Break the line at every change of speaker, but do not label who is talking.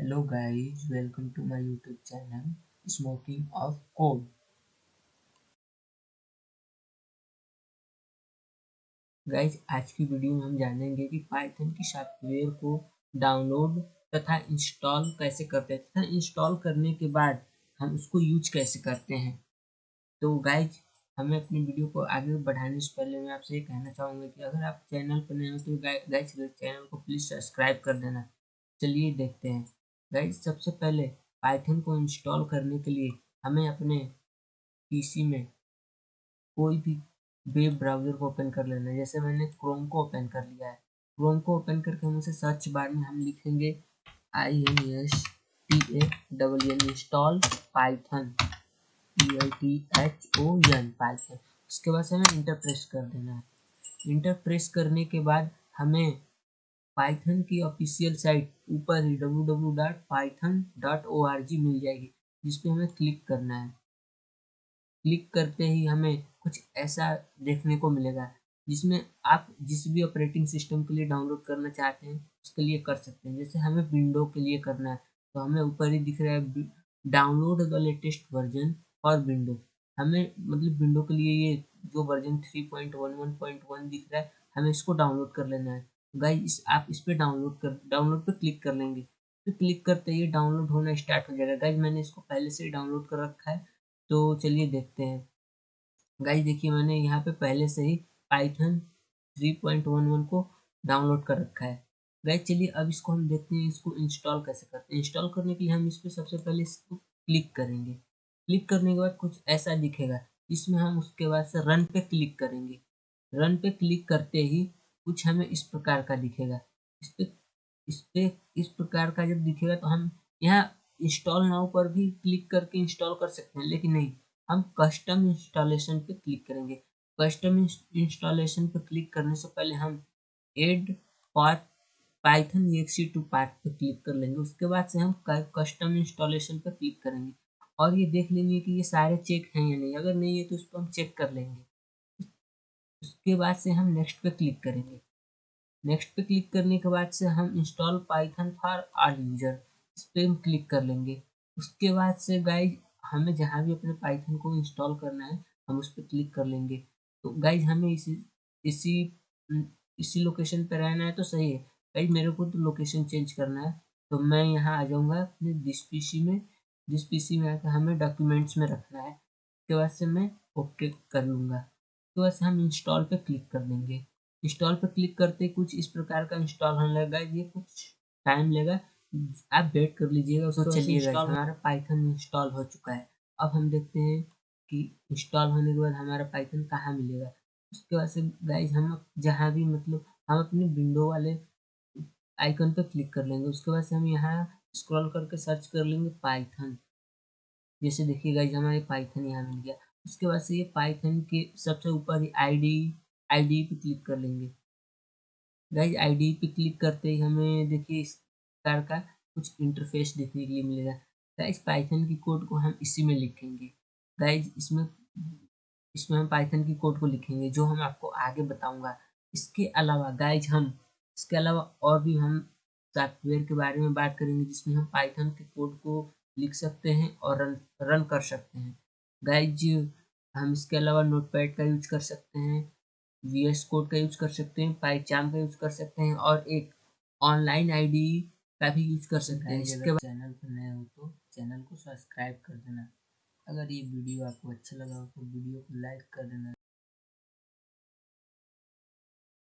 Hello guys, welcome to my YouTube channel Smoking of Code. Guys आज की video में हम जानेंगे कि पाइथन की सॉफ्टवेयर को डाउनलोड तथा इंस्टॉल कैसे करते हैं तथा इंस्टॉल करने के बाद हम उसको यूज़ कैसे करते हैं। तो गाइज़ हमें अपनी वीडियो को आगे बढ़ाने से पहले मैं आपसे ये कहना चाहूँगा कि अगर आप चैनल पर नए हो तो गाइज़ चैनल को प्लीज़ सब्सक्राइब कर देना। चलिए देखते हैं। गाइज़ सबसे पहले पाइथन को इंस्टॉल करने के लिए हमें अपने पीसी में कोई भी वेब ब्राउज़र को ओपन कर लेना है। जैसे मैंने क्रोम को ओपन कर लिया है। क्रोम को ओपन करके हम उसे सर्च बार में हम लिखेंगे I N S T A double N install Python E I T H O N Python उसके बाद हमें इंटर प्रेस कर देना है। इंटर प्रेस करने के बाद हमें पाइथन की ऑफिशियल साइट ऊपर ही W W dot Python dot O R G मिल जाएगी जिस पे हमें क्लिक करना है। क्लिक करते ही हमें कुछ ऐसा देखने को मिलेगा, जिसमें आप जिस भी ऑपरेटिंग सिस्टम के लिए डाउनलोड करना चाहते हैं, उसके लिए कर सकते हैं। जैसे हमें विंडो के लिए करना है तो हमें ऊपर ही दिख रहा है download the latest version for window. हमें मतलब विंडो के लिए ये जो version three point one one point one दिख रहा है, हमें इसको डाउनलोड कर लेना है। गाइस, इस आप इस पर डाउनलोड कर डाउनलोड पर क्लिक कर लेंगे। फिर क्लिक करते ही डाउनलोड होना स्टार्ट हो जाएगा। गाइज़ मैंने इसको पहले से ही डाउनलोड कर रखा है। तो चलिए देखते हैं। गाइज़ देखिए, मैंने यहाँ पे पहले से ही पाइथन 3.11 को डाउनलोड कर रखा है। गाइज़ चलिए अब इसको हम देखते हैं, इसको इंस्टॉल कैसे करते हैं। इंस्टॉल करने के लिए हम इस पर सबसे पहले इसको क्लिक करेंगे। क्लिक करने के बाद कुछ ऐसा दिखेगा इसमें हम उसके बाद से रन पे क्लिक करेंगे। रन पे क्लिक करते ही कुछ हमें इस प्रकार का दिखेगा। इस पे इस पे, इस प्रकार का जब दिखेगा तो हम यहाँ इंस्टॉल नाउ पर भी क्लिक करके इंस्टॉल कर सकते हैं, लेकिन नहीं। हम कस्टम इंस्टॉलेशन पे क्लिक करेंगे। कस्टम इंस्टॉलेशन पे क्लिक करने से पहले हम add path Python exe to path पे क्लिक कर लेंगे। उसके बाद से हम कस्टम इंस्टॉलेशन पे क्लिक करेंगे। और ये देख लेंगे कि ये सारे चेक हैं या नहीं। अगर नहीं है तो उस पर हम चेक कर लेंगे। उसके बाद से हम नेक्स्ट पे क्लिक करेंगे। नेक्स्ट पे क्लिक करने के बाद से हम install Python for all user इस पर हम क्लिक कर लेंगे। उसके बाद से गाइज़ हमें जहाँ भी अपने पाइथन को इंस्टॉल करना है, हम उस पर क्लिक कर लेंगे। तो गाइज़ हमें इसी इसी इसी लोकेशन पर रहना है तो सही है। गाइज़ मेरे को तो लोकेशन चेंज करना है तो मैं यहाँ आ जाऊँगा अपने जिस पीसी में। जिस पीसी में आकर हमें डॉक्यूमेंट्स में रखना है। उसके बाद से मैं ओके कर लूँगा। तो वैसे हम इंस्टॉल पे क्लिक कर देंगे। इंस्टॉल पे क्लिक करते कुछ इस प्रकार का इंस्टॉल होने लगा ये कुछ टाइम लेगा। आप वेट कर लीजिएगा उसको चलिएगा। हमारा पाइथन इंस्टॉल हो चुका है। अब हम देखते हैं कि इंस्टॉल होने के बाद हमारा पाइथन कहाँ मिलेगा। उसके बाद से गाइज़ हम जहाँ भी मतलब हम अपने विंडो वाले आइकन पे क्लिक कर लेंगे। उसके बाद से हम यहाँ स्क्रॉल करके सर्च कर लेंगे पाइथन जैसे देखिए गाइज़ हमारे पाइथन यहाँ मिल गया। उसके बाद से ये पाइथन के सबसे ऊपर ही आईडी आईडी पे क्लिक कर लेंगे। गाइज़ आईडी पे क्लिक करते ही हमें देखिए इस प्रकार का कुछ इंटरफेस देखने के लिए मिलेगा। गाइज़ पाइथन की कोड को हम इसी में लिखेंगे। गाइज़ इसमें इसमें हम पाइथन की कोड को लिखेंगे, जो हम आपको आगे बताऊँगा। इसके अलावा गाइज़ हम, इसके अलावा और भी हम सॉफ्टवेयर के बारे में बात करेंगे, जिसमें हम पाइथन के कोड को लिख सकते हैं और रन रन कर सकते हैं। गाइज़ हम इसके अलावा नोटपैड का यूज़ कर सकते हैं वी एस कोड का यूज़ कर सकते हैं पाईचाम का यूज़ कर सकते हैं और एक ऑनलाइन आईडी का भी यूज़ कर सकते हैं। इसके बाद चैनल पर नए हो तो चैनल को सब्सक्राइब कर देना। अगर ये वीडियो आपको अच्छा लगा हो तो वीडियो को लाइक कर देना।